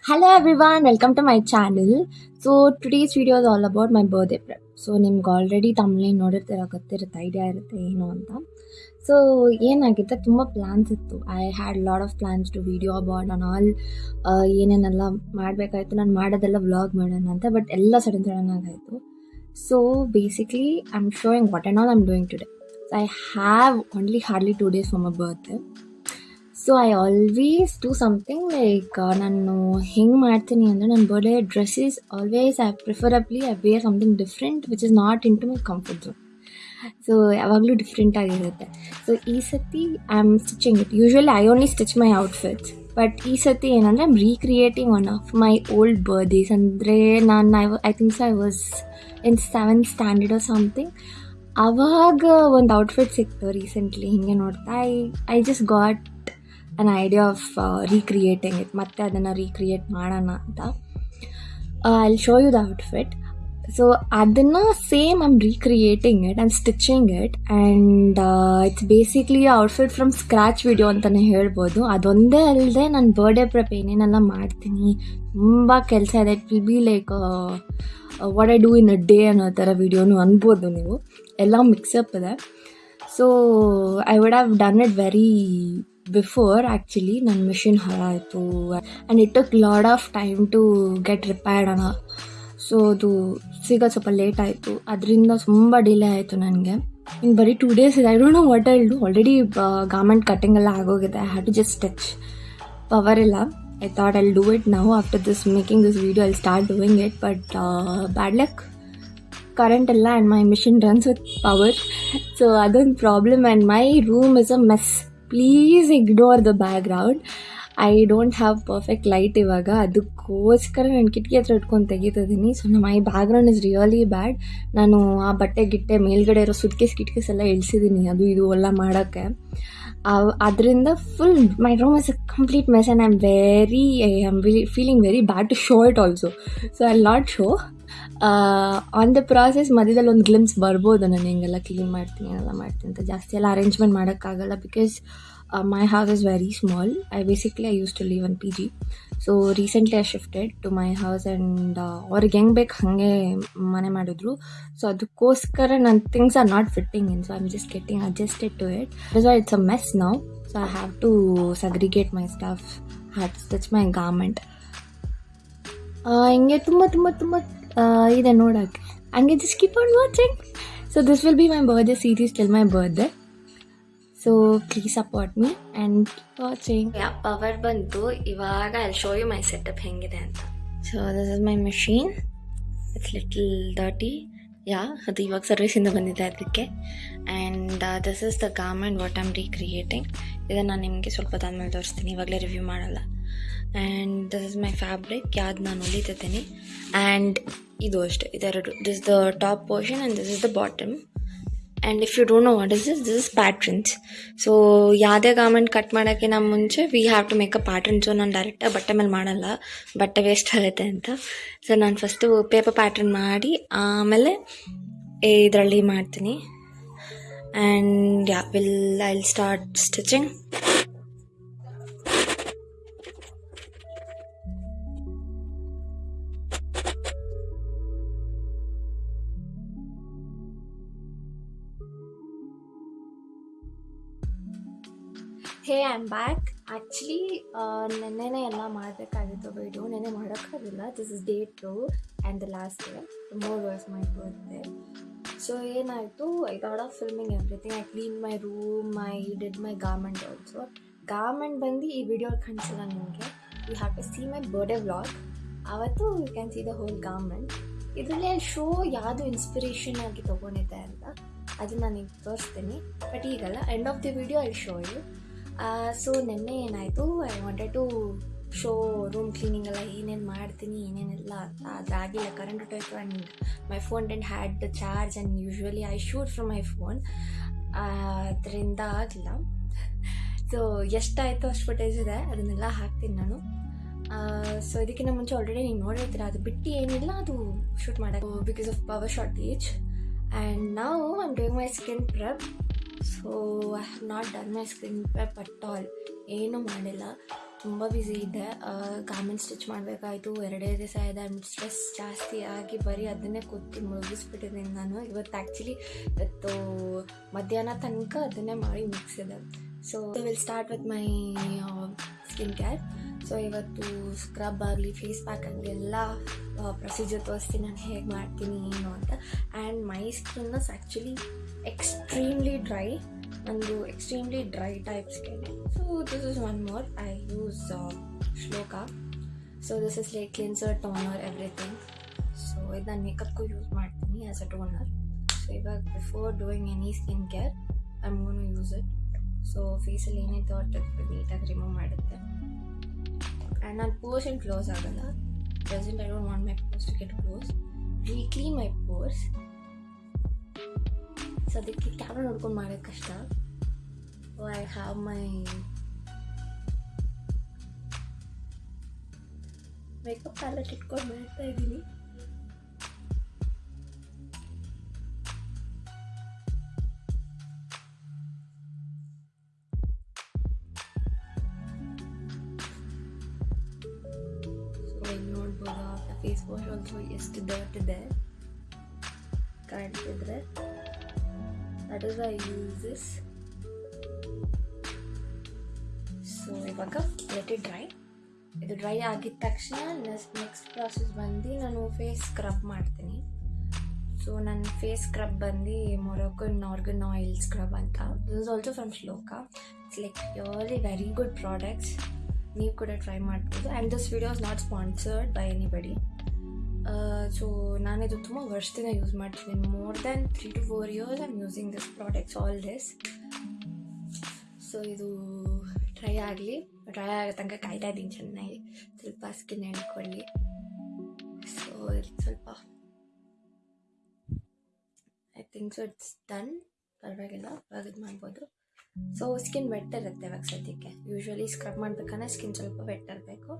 Hello everyone, welcome to my channel. So today's video is all about my birthday prep so ನಿಮ್ಗೆ already ತಮ್ಮಲ್ಲಿ ನೋಡಿರ್ತೀರ ಗೊತ್ತಿರುತ್ತೆ idea ಇರುತ್ತೆ ಏನು ಅಂತ. ಸೊ ಏನಾಗಿತ್ತು ತುಂಬ ಪ್ಲ್ಯಾನ್ಸ್ ಇತ್ತು. I had lot of plans to video about on all ಏನೇನೆಲ್ಲ ಮಾಡಬೇಕಾಯ್ತು. ನಾನು ಮಾಡೋದೆಲ್ಲ ವ್ಲಾಗ್ ಮಾಡೋಣ ಅಂತ ಬಟ್ ಎಲ್ಲ sudden sudden ಆಗಾಯಿತು. So basically I am showing what and all I'm doing today so I have only hardly two days for my birthday so I always do something like ನಾನು ಹೆಂಗೆ ಮಾಡ್ತೀನಿ ಅಂದರೆ ನನ್ನ birthday dresses always I preferably I wear something different which is not into my comfort zone so ಯಾವಾಗಲೂ different ಆಗಿರುತ್ತೆ. So ಈ ಸತಿ I am stitching it usually I only stitch my outfits but ಈ ಸತಿ ಏನಂದರೆ I'm recreating one of my old birthdays ಅಂದರೆ ನಾನು I I thinks I was in seventh standard or something ಆವಾಗ ಒಂದು ಔಟ್ಫಿಟ್ ಸಿಕ್ತು ರೀಸೆಂಟ್ಲಿ ಹಿಂಗೆ ನೋಡ್ತಾ I I just got an idea of recreating it ಮತ್ತೆ ಅದನ್ನು ರೀಕ್ರಿಯೇಟ್ ಮಾಡೋಣ ಅಂತ. I show you the outfit so ಅದನ್ನು same I'm recreating it and stitching it and it's basically outfit from scratch video ಅಂತಲೇ ಹೇಳ್ಬೋದು. ಅದೊಂದೇ ಅಲ್ಲದೆ ನಾನು ಬರ್ಡೇ ಪ್ರೆಪ್ ಏನೇನೆಲ್ಲ ಮಾಡ್ತೀನಿ. ತುಂಬ ಕೆಲಸ ಇದೆ. It will be like what I do in a day ಅನ್ನೋ ಥರ ವಿಡಿಯೋನು ಅನ್ಬೋದು ನೀವು. ಎಲ್ಲ ಮಿಕ್ಸಪ್ ಇದೆ. So I would have done it very before actually ನನ್ನ ಮಿಷಿನ್ ಹಾಳಾಯಿತು. And it took lot of time to get repaired ಅಣ್ಣ. ಸೊ ಅದು ಸಿಗೋದು ಸ್ವಲ್ಪ ಲೇಟ್ ಆಯಿತು. ಅದರಿಂದ ತುಂಬ ಡಿಲೇ ಆಯಿತು ನನಗೆ. ಇನ್ನು ಬರೀ ಟೂ ಡೇಸ್ ಇದೆ. I don't know what I'll do already garment cutting ಎಲ್ಲ ಆಗೋಗಿದೆ. I have to just touch power ಇಲ್ಲ. I thought I'll do it ನಾವು after this making this video I'll start doing it but bad luck current ಎಲ್ಲ and my machine runs with power so ಅದೊಂದು problem and my room is a mess please ignore the background I don't have perfect light ಇವಾಗ. ಅದಕ್ಕೋಸ್ಕರ ನಾನು ಕಿಟಕಿ ಹತ್ರ ಇಟ್ಕೊಂಡು ತೆಗಿತಿದ್ದೀನಿ so my background is really bad ನಾನು ಆ ಬಟ್ಟೆ, ಗಿಟ್ಟೆ, ಮೇಲ್ಗಡೆ ಇರೋ ಸುಟ್ಕೇಸ್ ಕಿಟ್ಕೇಸ್ ಎಲ್ಲ ಇಳಿಸಿದ್ದೀನಿ ಅದು ಇದು ಎಲ್ಲ ಮಾಡೋಕ್ಕೆ. ಅದರಿಂದ full my room is a complete mess and I am very I am feeling very bad to show it also so I not show on the process ಮಧ್ಯದಲ್ಲಿ ಒಂದು ಗ್ಲಿಮ್ಸ್ ಬರ್ಬೋದು ನಾನು ಹಿಂಗೆಲ್ಲ ಕ್ಲೀನ್ ಮಾಡ್ತೀನಿ, ಏನೆಲ್ಲ ಮಾಡ್ತೀನಿ ಅಂತ. ಜಾಸ್ತಿ ಎಲ್ಲ ಅರೇಂಜ್ಮೆಂಟ್ ಮಾಡೋಕ್ಕಾಗಲ್ಲ because my house is very small I basically I use to leave one P G so recently I shifted to my house and ಅವ್ರಿಗೆ ಹೆಂಗೆ ಬೇಕು ಹಾಗೆ ಮನೆ ಮಾಡಿದ್ರು. ಸೊ ಅದಕ್ಕೋಸ್ಕರ ನನ್ನ things are not fitting in so I am just getting adjusted to it it's a mess now so I have to segregate my stuff have to stitch my garment ಹಿಂಗೆ ತುಂಬ ತುಂಬ ತುಂಬ ಇದೆ ನೋಡೋಕ್ಕೆ ಹಂಗೆ just keep on watching so this will be my birthday series till my birthday so please support me and watching yeah power ಬಂತು. ಇವಾಗ I show you my setup ಹೆಂಗಿದೆ ಅಂತ. So this is my machine it's little dirty yeah ಅದು ಇವಾಗ ಸರ್ವಿಸಿಂದ ಬಂದಿದೆ ಅದಕ್ಕೆ. And this is the garment what am recreating ಇದನ್ನು ನಾನು ನಿಮಗೆ ಸ್ವಲ್ಪ ಹೊತ್ತಾದ್ಮೇಲೆ ತೋರಿಸ್ತೀನಿ. ಇವಾಗಲೇ ರಿವ್ಯೂ ಮಾಡಲ್ಲ. And this is my fabric ಯಾವ್ದು ನಾನು ಹೊಲಿತಿದ್ದೀನಿ. ಆ್ಯಂಡ್ ಇದು ಅಷ್ಟೇ, ಇದೆರಡು. This the top portion and this is the bottom and if you don't know what is this this is patterns so ಯಾವುದೇ ಗಾರ್ಮೆಂಟ್ ಕಟ್ ಮಾಡೋಕ್ಕೆ ನಮ್ಮ ಮುಂಚೆ we have to make a pattern so ನಾನು ಡೈರೆಕ್ಟಾಗಿ ಬಟ್ಟೆ ಮೇಲೆ ಮಾಡಲ್ಲ. ಬಟ್ಟೆ ವೇಸ್ಟ್ ಆಗುತ್ತೆ ಅಂತ. ಸೊ ನಾನು ಫಸ್ಟು ಪೇಪರ್ ಪ್ಯಾಟ್ರನ್ ಮಾಡಿ, ಆಮೇಲೆ ಇದರಲ್ಲಿ ಮಾಡ್ತೀನಿ. And yeah will I will start stitching hey I am back actually ನೆನ್ನೆನೇ ಎಲ್ಲ ಮಾಡಬೇಕಾಗಿತ್ತು ವೀಡಿಯೋ ನೆನ್ನೆ ಮಾಡೋಕ್ಕಾಗಿಲ್ಲ this is day two and the last day more worse my birthday so ಏನಾಯಿತು? I got off filming everything I clean my room my did my garment also garment ಬಂದು ಈ video ಕಾಣಿಸಿಲ್ಲ ನಿಮಗೆ. You have to see my birthday vlog ಆವತ್ತು you can see the whole garment ಇದರಲ್ಲಿ show ಯಾವುದು inspiration ಆಗಿ ತೊಗೊಂಡಿದ್ದೆ ಅಂತ. ಅದನ್ನು ನಾನು ಈಗ ತೋರಿಸ್ತೀನಿ. ಬಟ್ ಈಗಲ್ಲ end of the video I show you so ನೆನ್ನೆ ಏನಾಯಿತು I wanted to show room cleaning ಎಲ್ಲ ಏನೇನು ಮಾಡ್ತೀನಿ, ಏನೇನೆಲ್ಲ ಅಂತ. ಅದಾಗಿಲ್ಲ current type and my phone didn't had the charge and usually I shoot from my phone ಅದರಿಂದ ಆಗಲಿಲ್ಲ. ಸೊ ಎಷ್ಟಾಯಿತು ಅಷ್ಟು ಫುಟೇಜ್ ಇದೆ, ಅದನ್ನೆಲ್ಲ ಹಾಕ್ತೀನಿ ನಾನು. ಸೊ ಇದಕ್ಕಿಂತ ಮುಂಚೆ ಆಲ್ರೆಡಿ ನೀವು ನೋಡಿರ್ತೀರ, ಅದು ಬಿಟ್ಟು ಏನಿಲ್ಲ, ಅದು ಶೂಟ್ ಮಾಡೋಕ್ಕೆ. Because of power shortage and ನಾವು I'm doing my skin prep so I have not done my screen prep at all ಏನೂ ಮಾಡಿಲ್ಲ. ತುಂಬ ಬ್ಯುಸಿ ಇದ್ದೆ. ಗಾರ್ಮೆಂಟ್ ಸ್ಟಿಚ್ ಮಾಡಬೇಕಾಯ್ತು. ಎರಡೇ ದಿವಸ ಇದೆ. ಆ್ಯಂಡ್ ಸ್ಟ್ರೆಸ್ ಜಾಸ್ತಿ ಆಗಿ ಬರೀ ಅದನ್ನೇ ಕೂತು ಮುಳುಗಿಸ್ಬಿಟ್ಟಿದ್ದೀನಿ ನಾನು. ಇವತ್ತು ಆ್ಯಕ್ಚುಲಿ ಇವತ್ತು ಮಧ್ಯಾಹ್ನ ತನಕ ಅದನ್ನೇ ಮಾಡಿ ಮುಗಿಸಿದೆ so will start with my skin care so ಇವತ್ತು ಸ್ಕ್ರಬ್ ಆಗಲಿ ಫೇಸ್ ಪ್ಯಾಕ್ ಆಗಲಿ ಎಲ್ಲ ಪ್ರೊಸೀಜರ್ ತೋರಿಸ್ತೀನಿ. ನಾನು ಹೇಗೆ ಮಾಡ್ತೀನಿ, ಏನು ಅಂತ. And my skin is actually extremely dry ನಂದು extremely dry type skin so this is one more I use Shloka so this is like cleanser toner everything so ಇದು ನಾನು ಮೇಕಪ್ಗೂ ಯೂಸ್ ಮಾಡ್ತೀನಿ ಆ್ಯಸ್ ಅ ಟೋನರ್ ಸೊ ಇವಾಗ before doing any skin care I am gonna use it so ಫೇಸಲ್ಲಿ ಏನೇ ಥಾಟ್ ಇರ್ತದೆ ನೀಟಾಗಿ remove ಮಾಡುತ್ತೆ. ಆ್ಯಂಡ್ ನಾನು ಪೋರ್ಸ್ ಏನು ಕ್ಲೋಸ್ ಆಗಲ್ಲ. Present I don't want my pores to get close weekly my pores so ಅದಕ್ಕೆ ಕ್ಯಾಮ್ರಾ ನೋಡ್ಕೊಂಡು ಮಾಡೋದು ಕಷ್ಟ. I have my makeup palette ಇಟ್ಕೊಂಡು ಮಾಡ್ತಾ ಇದ್ದೀನಿ. ಸೊ ಇಲ್ಲಿ ನೋಡ್ಬೋದು? ಫೇಸ್ ವಾಶ್ ಆಲ್ಸೋ ಎಷ್ಟು dirt that is I use this so ಇವಾಗ ಲೆಟ್ ಇಟ್ ಡ್ರೈ ಇದು ಡ್ರೈ ಆಗಿದ ತಕ್ಷಣ ನೆಕ್ಸ್ಟ್ ಪ್ರಾಸೆಸ್ ಬಂದು ನಾನು ಫೇಸ್ ಸ್ಕ್ರಬ್ ಮಾಡ್ತೀನಿ. ಸೊ ನನ್ನ ಫೇಸ್ ಸ್ಕ್ರಬ್ ಬಂದು ಮೊರೊಕನ್ ಆರ್ಗನ್ ಆಯಿಲ್ ಸ್ಕ್ರಬ್ ಅಂತ. This is also from Shloka it's like purely very good products ನೀವು ಕೂಡ ಟ್ರೈ ಮಾಡ್ಬೋದು. And this video is not sponsored by anybody so ನಾನಿದು ತುಂಬ ವರ್ಷದಿಂದ ಯೂಸ್ ಮಾಡ್ತಿದ್ದೀನಿ. More than three to four years I'm using this products all this so ಇದು dry ಆಗಲಿ. Dry ಆಗೋ ತನಕ ಕಾಯ್ತಾ ಇದ್ದೀನಿ ಚೆನ್ನಾಗಿ. ಸ್ವಲ್ಪ ಸ್ಕಿನ್ ಎಣ್ಕೊಳ್ಳಿ ಸೊ ಸ್ವಲ್ಪ. I think so it's done ಪರವಾಗಿಲ್ಲ ಇವಾಗ ಇದು ಮಾಡ್ಬೋದು. ಸೊ ಸ್ಕಿನ್ ವೆಟ್ ಇರುತ್ತೆ ಇವಾಗ ಸದ್ಯಕ್ಕೆ. ಯೂಶ್ವಲಿ ಸ್ಕ್ರಬ್ ಮಾಡ್ಬೇಕಂದ್ರೆ ಸ್ಕಿನ್ ಸ್ವಲ್ಪ ವೆಟ್ ಇರಬೇಕು.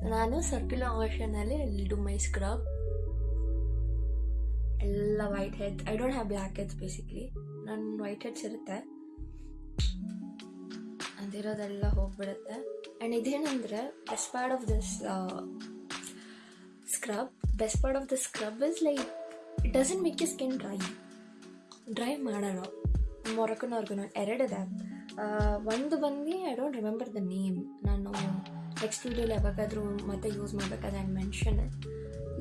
ನಾನು ಸರ್ಕ್ಯುಲರ್ ಮೋಷನಲ್ಲಿ ಡು ಮೈ ಸ್ಕ್ರಬ್ ಎಲ್ಲ white heads I don't have black heads basically ನನ್ನ ವೈಟ್ ಹೆಡ್ಸ್ ಇರುತ್ತೆ. ಅದಿರೋದೆಲ್ಲ ಹೋಗ್ಬಿಡುತ್ತೆ. And ಇದೇನಂದರೆ best part of this scrub best part of the scrub is like it doesn't make you skin dry dry ಮಾಡೋಣ ಮೊರಕನವ್ರಿಗೂ ಎರಡಿದೆ. ಒಂದು ಬಂದು I don't remember the name ನಾನು ನೆಕ್ಸ್ಟ್ ವೀಡಿಯೋಲಿ ಯಾವಾಗಾದರೂ ಮತ್ತೆ ಯೂಸ್ ಮಾಡಬೇಕಾದ್ರೆ ಆ್ಯಂಡ್ ಮೆನ್ಷನ್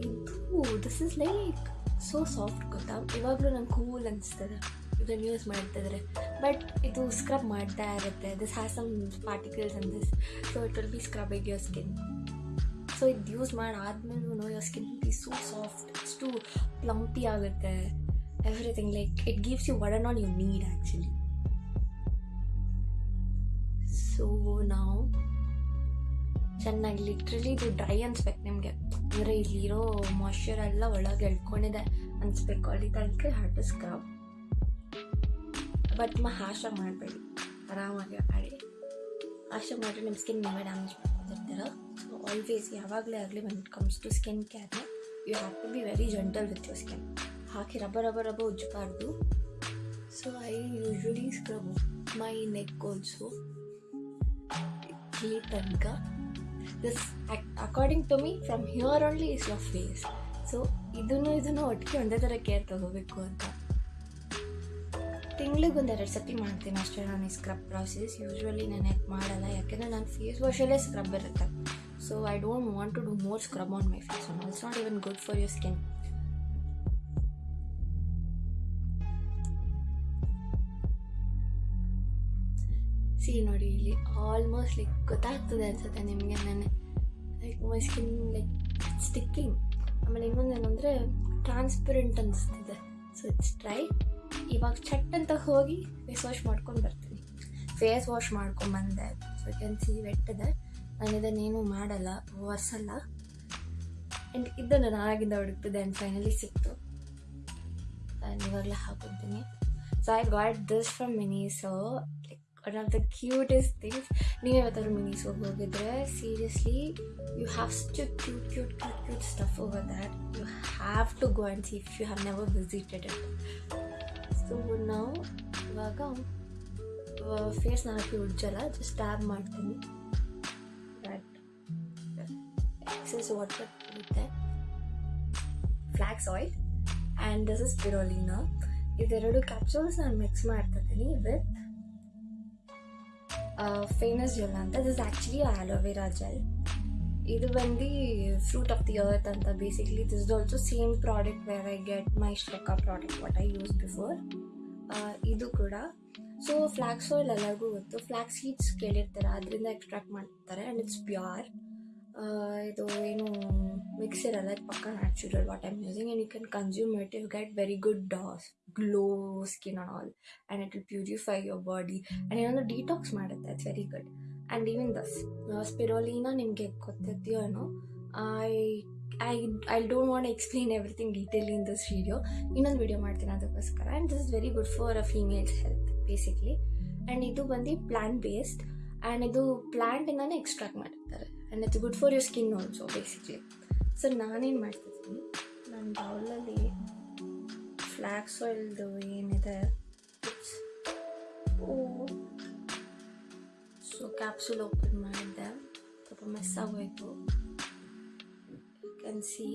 ಇದು this is like so soft ಗೊತ್ತಾ? ಇವಾಗಲೂ ನಂಗೆ ಕೂಲ್ ಅನಿಸ್ತದೆ. ಇದನ್ನು ಯೂಸ್ ಮಾಡ್ತಿದ್ರೆ ಬಟ್ ಇದು ಸ್ಕ್ರಬ್ ಮಾಡ್ತಾ ಇರುತ್ತೆ. This has some particles on this so it will be scrubbing your skin so ಇದು use ಮಾಡಾದ್ಮೇಲೂ your skin be so soft ಅಷ್ಟು ಪ್ಲಂಪಿ ಆಗುತ್ತೆ. Everything like it gives you what not all you need actually so ನಾವು ಚೆನ್ನಾಗಿ literally ಇದು dry ಅನ್ಸ್ಬೇಕು ನಿಮಗೆ. ಅಂದರೆ ಇಲ್ಲಿರೋ moisture ಎಲ್ಲ ಒಳಗೆ ಎಳ್ಕೊಂಡಿದೆ ಅನಿಸ್ಬೇಕು. ಅಲ್ಲಿ ತನಕ ಹ್ಯಾವ್ ಸ್ಕ್ರಬ್ ಬಟ್ ಮಾ, ಹಾಶ ಮಾಡಬೇಡಿ. ಆರಾಮಾಗಿ ಮಾಡಿ ಹಾಶ ಮಾಡಿ ನಿಮ್ಮ ಸ್ಕಿನ್ ನೀವೇ ಡ್ಯಾಮೇಜ್ ಮಾಡ್ತಿರ್ತೀರ ಸೊ ಆಲ್ವೇಸ್ ಯಾವಾಗಲೇ ಆಗಲಿ when it comes to skin ಕೇರ್ನ you have to be very gentle with your skin hockey rub rub rub ಉಜ್ಜಬಾರ್ದು. So I usually scrub my neck also ಇಲ್ಲಿ ತನಕ. This according to me from here only is your face so ಇದನ್ನು ಇದನ್ನು ಒಟ್ಟಿಗೆ ಒಂದೇ ಥರ care ತಗೋಬೇಕು ಅಂತ. ತಿಂಗ್ಳಿಗೆ ಒಂದು ಎರಡು ಸತಿ ಮಾಡ್ತೀನಿ ಅಷ್ಟೇ ನಾನು ಈ ಸ್ಕ್ರಬ್ ಪ್ರಾಸೆಸ್ ಯೂಶ್ವಲಿ ನಾನು ಯಾಕೆ ಮಾಡಲ್ಲ, ಯಾಕೆಂದರೆ ನನ್ನ ಫೇಸ್ ವಾಶಲ್ಲೇ ಸ್ಕ್ರಬ್ ಇರುತ್ತೆ. So I don't want to do more scrub on my face on it's not even good for your skin see ನೋಡಿ ಇಲ್ಲಿ ಆಲ್ಮೋಸ್ಟ್ ಲೈಕ್ ಗೊತ್ತಾಗ್ತದೆ ಅನ್ಸುತ್ತೆ ನಿಮಗೆ ನಾನು. Like my skin like sticking ಆಮೇಲೆ ಇನ್ನೊಂದು ಏನಂದರೆ ಟ್ರಾನ್ಸ್ಪರೆಂಟ್ ಅನಿಸ್ತಿದೆ. ಸೊ ಇಟ್ಸ್ ಡ್ರೈ ಇವಾಗ ಚಟ್ ಅಂತ ಹೋಗಿ ಫೇಸ್ ವಾಶ್ ಮಾಡ್ಕೊಂಡು ಬರ್ತೀನಿ. ಫೇಸ್ ವಾಶ್ ಮಾಡ್ಕೊಂಬಂದೆ ಸೊ ಕ್ಯಾನ್ ಸಿ ವೆಟ್ಟಿದೆ ನಾನು ಇದನ್ನೇನು ಮಾಡಲ್ಲ, ಒರೆಸಲ್ಲ. ಆ್ಯಂಡ್ ಇದನ್ನು ನಾನು ಆಗಿಂದ ಹುಡುಕ್ತಿದ್ದೆ ಆ್ಯಂಡ್ ಫೈನಲಿ ಸಿಕ್ತು. ನಾನು ಇವಾಗಲೇ ಹಾಕೊತೀನಿ so I got this from Miniso like one of the cutest things ನೀವು ಯಾವತ್ತಾದ್ರು ಮಿನಿಸೋಗಿ ಹೋಗಿದ್ರೆ seriously you have to cute cute cute cute stuff over that you have to go and see if you have never visited it so ನಾವು ಇವಾಗ ಫೇಸ್ನ ಹಾಕಿ ಉಜ್ಜಲ್ಲ just tap ಮಾಡ್ತೀನಿ. ಬಟ್ ಎಕ್ಸಸ್ ವಾಟರ್ ಇರುತ್ತೆ flax oil and this is spirulina ಇದೆರಡು capsules ನಾನು mix ಮಾಡ್ತಾ ಇದ್ದೀನಿ ವಿತ್ ಫೇಮಸ್ ಜೆಲ್ ಅಂತ this actually aloe vera gel ಇದು ಬಂದು ಫ್ರೂಟ್ ಆಫ್ ದಿ ಅರ್ತ್ ಅಂತ basically this also same product where I get my Shloka product what I use before ಇದು ಕೂಡ. ಸೊ ಫ್ಲ್ಯಾಕ್ಸ್ ಆಯಿಲ್ ಎಲ್ಲರಿಗೂ ಗೊತ್ತು. ಫ್ಲ್ಯಾಕ್ಸ್ ಸೀಡ್ಸ್ ಕೇಳಿರ್ತಾರೆ, ಅದರಿಂದ extract ಮಾಡ್ತಾರೆ ಆ್ಯಂಡ್ ಇಟ್ಸ್ ಪ್ಯೂರ್ ಇದು ಏನು ಮಿಕ್ಸ್ ಇರಲ್ಲ, ಇದು ಪಕ್ಕ natural what I'm using and you can consume it you get very good glow skin on all and it will purify your body and ಏನೊಂದು detox ಮಾಡುತ್ತೆ it's very good and even thus spirulina ನಿಮಗೆ ಗೊತ್ತಿದೆಯೋ ಏನೋ I I I don't want explain everything detail in this video ಇನ್ನೊಂದು video ಮಾಡ್ತೀನಿ ಅದಕ್ಕೋಸ್ಕರ. And this is very good for a females health basically and ಇದು ಬಂದು plant based and ಇದು ಪ್ಲ್ಯಾಂಟಿಂದಾನೇ ಎಕ್ಸ್ಟ್ರಾಕ್ಟ್ ಮಾಡಿರ್ತಾರೆ and it's good for your skin also basically so ನಾನೇನು ಮಾಡ್ತಿದ್ದೀನಿ? ನನ್ನ ಬೌಲಲ್ಲಿ ಫ್ಲ್ಯಾಕ್ಸ್ ಆಯಿಲ್ದು ಏನಿದೆ? ಸೊ ಕ್ಯಾಪ್ಸೂಲ್ ಓಪನ್ ಮಾಡಿದ್ದೆ. ಸ್ವಲ್ಪ ಮೆಸ್ ಆಗೋಯ್ತು. ಯು ಕ್ಯಾನ್ ಸಿ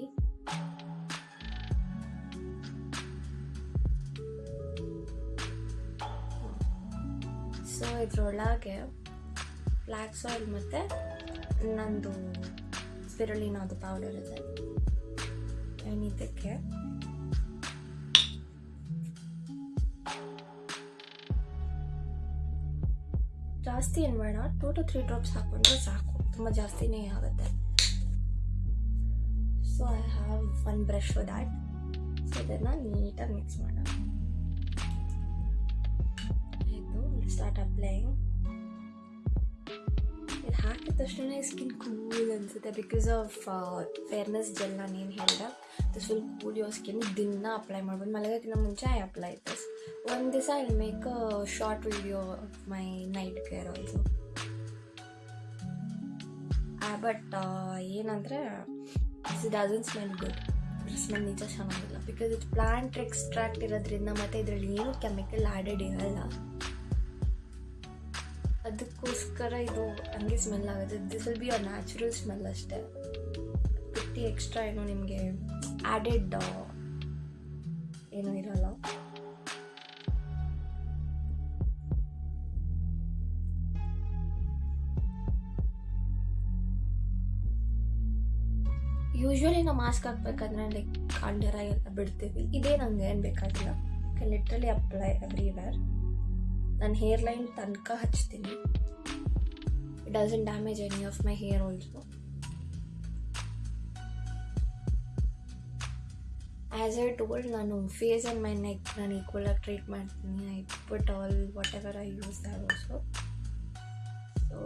ಸೊ ಇದರೊಳಗೆ ಫ್ಲ್ಯಾಕ್ಸ್ ಆಯಿಲ್ ಮತ್ತು ನಂದು ಸ್ಪಿರುಲಿನಾದು ಪೌಡರ್ ಇದೆ ಆ್ಯಂಡ್ ಇದಕ್ಕೆ ಜಾಸ್ತಿ ಏನು ಬೇಡ ಟೂ ಟು ತ್ರೀ ಡ್ರಾಪ್ಸ್ ಹಾಕೊಂಡ್ರೆ ಸಾಕು. ತುಂಬ ಜಾಸ್ತಿನೇ ಆಗುತ್ತೆ. So I have one brush for that so ಇದನ್ನು ನೀಟಾಗಿ ಮಿಕ್ಸ್ ಮಾಡೋಣ. ಆಯಿತು ಸ್ಟಾರ್ಟ್ ಅಪ್ಲೈಯಿಂಗ್ ಇದು ಹಾಕಿದ ತಕ್ಷಣ ಸ್ಕಿನ್ ಕೂಲ್ ಅನಿಸುತ್ತೆ ಬಿಕಾಸ್ ಆಫ್ ಫೇರ್ನೆಸ್ ಜೆಲ್ ನಾನು ಏನು ಹೇಳಿದೆ? This full cool your skin ದಿನ ಅಪ್ಲೈ ಮಾಡ್ಬೋದು. ಮಲಗೋಕ್ಕಿಂತ ಮುಂಚೆ ಐ ಅಪ್ಲೈ ದಿಸ್ ಒಂದು ದಿವಸ I make a short video of my night care also but ಏನಂದರೆ it doesn't smell good smell ನಿಜ ಚೆನ್ನಾಗಿಲ್ಲ. ಬಿಕಾಸ್ ಇಟ್ ಪ್ಲಾಂಟ್ ಎಕ್ಸ್ಟ್ರಾಕ್ಟ್ ಇರೋದ್ರಿಂದ ಮತ್ತು ಇದರಲ್ಲಿ ಏನು ಕೆಮಿಕಲ್ ಆ್ಯಡೆಡ್ ಇರಲ್ಲ. ಅದಕ್ಕೋಸ್ಕರ ಇದು ಹಂಗೆ ಸ್ಮೆಲ್ ಆಗುತ್ತೆ. This will be a natural smell ಅಷ್ಟೇ. ಬಿಟ್ಟು ಎಕ್ಸ್ಟ್ರಾ ಏನೋ ನಿಮಗೆ ಆ್ಯಡೆಡ್ ಏನೂ ಇರಲ್ಲ. ಯೂಶ್ವಲಿ ನಾವು ಮಾಸ್ಕ್ ಹಾಕ್ಬೇಕಂದ್ರೆ ಲೈಕ್ ಕಾಂಡರ ಎಲ್ಲ ಬಿಡ್ತೀವಿ. ಇದೇ ನಂಗೆ ಏನು ಬೇಕಾಗಿಲ್ಲ. ಲಿಟ್ರಲಿ ಅಪ್ಲೈ ಎವ್ರಿವೇರ್ ನಾನು ಹೇರ್ ಲೈನ್ ತನಕ ಹಚ್ತೀನಿ. It doesn't damage any of my hair also as I told ನಾನು ಫೇಸ್ ಆ್ಯಂಡ್ ಮೈ ನೆಕ್ ನಾನು ಈಕ್ವಲಾಗಿ ಟ್ರೀಟ್ ಮಾಡ್ತೀನಿ. I put all whatever I use that also so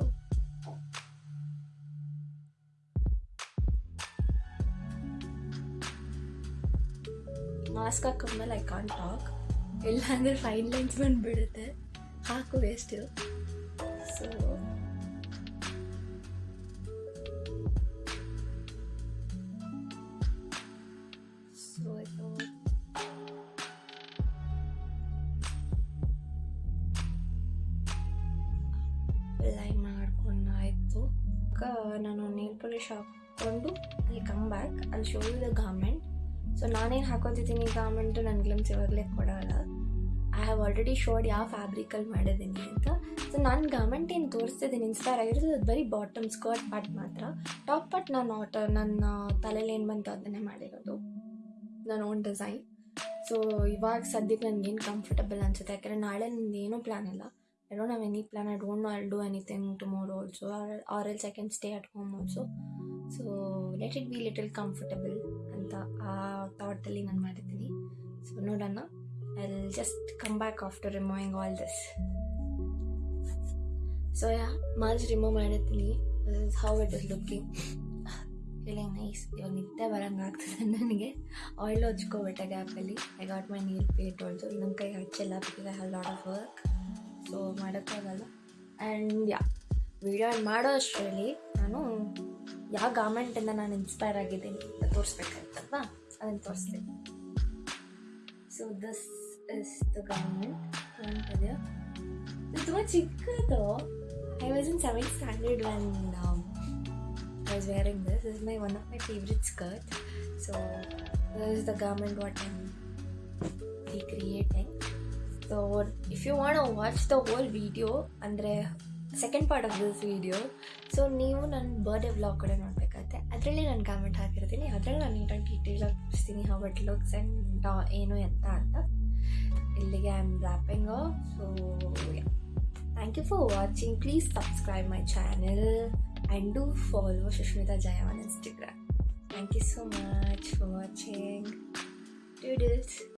mask ಹಾಕೊಂಡ್ಮೇಲೆ I can't talk ಇಲ್ಲಾಂದರೆ fine lines ಬಂದುಬಿಡುತ್ತೆ. ಹಾಕು still. So so ಇದು apply ಮಾಡ್ಕೊಂಡು ಆಯಿತು. ನಾನು ನೇಲ್ ಪಾಲಿಶ್ ಹಾಕ್ಕೊಂಡು ಅಲ್ಲಿ ಕಮ್ ಬ್ಯಾಕ್ ಅಲ್ಲಿ ಶೋ ದ ಗಾರ್ಮೆಂಟ್ ಸೊ ನಾನೇನು ಹಾಕೋತಿದ್ದೀನಿ ಗಾರ್ಮೆಂಟು ನನ್ನ ಗ್ಲಿಮ್ಸ್ ಇವಾಗಲೇ ಕೊಡೋಲ್ಲ. ಹ್ಯಾವ್ ಆಲ್ರೆಡಿ ಶೋಡ್ ಯಾವ ಫ್ಯಾಬ್ರಿಕಲ್ಲಿ ಮಾಡಿದ್ದೀನಿ ಅಂತ. ಸೊ ನಾನು ಗಾರ್ಮೆಂಟ್ ಏನು ತೋರಿಸ್ತಿದ್ದೀನಿ ಇನ್ಸ್ಪೈರ್ ಆಗಿರೋದು ಅದು ಬರೀ ಬಾಟಮ್ ಸ್ಕರ್ಟ್ ಪಾರ್ಟ್ ಮಾತ್ರ. ಟಾಪ್ ಪಾರ್ಟ್ ನಾನು ಆಟ ನನ್ನ ತಲೆಯಲ್ಲಿ ಏನು ಬಂತು ಅದನ್ನೇ ಮಾಡಿರೋದು. ನನ್ನ ಓನ್ ಡಿಸೈನ್ ಸೊ ಇವಾಗ ಸದ್ಯಕ್ಕೆ ನನಗೇನು ಕಂಫರ್ಟಬಲ್ ಅನಿಸುತ್ತೆ? ಯಾಕಂದರೆ ನಾಳೆ ನಂದು ಏನೂ ಪ್ಲ್ಯಾನ್ ಇಲ್ಲ. I don't have any plan I don't know I do anything tomorrow also or else I can stay at home also so let it be little comfortable ಅಂತ ಆ ಥಾಟಲ್ಲಿ ನಾನು ಮಾಡಿದ್ದೀನಿ. ಸೊ ನೋಡೋಣ I will just come back after removing all this so yeah moles remove ಮಾಡಿದ್ದೀನಿ how it is looking feeling nice ಇವಾಗ ನಿದ್ದೆ ಬರಂಗೆ ಆಗ್ತದೆ ನನಗೆ. ಆಯಿಲ್ ಹಚ್ಕೋಬಿಟ್ಟೆ ಗ್ಯಾಪಲ್ಲಿ I got my nail paint also ನನ್ನ ಕೈಗೆ ಹಚ್ಚಿಲ್ಲ. Because I lot of work so ಮಾಡೋಕ್ಕಾಗಲ್ಲ ಆ್ಯಂಡ್ ಯಾ ವಿಡಿಯೋ ಮಾಡೋ ಅಷ್ಟರಲ್ಲಿ ನಾನು ಯಾವ ಗಾರ್ಮೆಂಟಿಂದ ನಾನು ಇನ್ಸ್ಪೈರ್ ಆಗಿದ್ದೀನಿ. ಅಂತ ತೋರಿಸ್ಬೇಕಾಯ್ತಲ್ವಾ? ಅದನ್ನು ತೋರಿಸ್ತೀನಿ. ಸೊ ದಿಸ್ ಗಾರ್ಮೆಂಟ್ ಕಾಣ್ತದೆ ಇದು ತುಂಬ ಚಿಕ್ಕದು I was in seventh standard one I was wearing this is my one of my favourite skirt so is the garment what I'm recreating. So, if you want to watch the whole video, ಅಂದರೆ second part of this video so ನೀವು ನನ್ನ birthday vlog ಕಡೆ ನೋಡಬೇಕಾಗತ್ತೆ ಅದರಲ್ಲಿ ನಾನು comment ಹಾಕಿರ್ತೀನಿ. ಅದರಲ್ಲಿ ನಾನು ನೀಟಾಗಿ ಡೀಟೇಲಾಗಿ ತೋರಿಸ್ತೀನಿ ಹೌ ಇಟ್ ಲುಕ್ಸ್ ಆ್ಯಂಡ್ ಏನು ಎತ್ತ ಅಂತ. ಇಲ್ಲಿಗೆ I am wrapping so thank you for watching please subscribe my channel and do follow Sushmita Jaya on Instagram thank you so much for watching Doodles.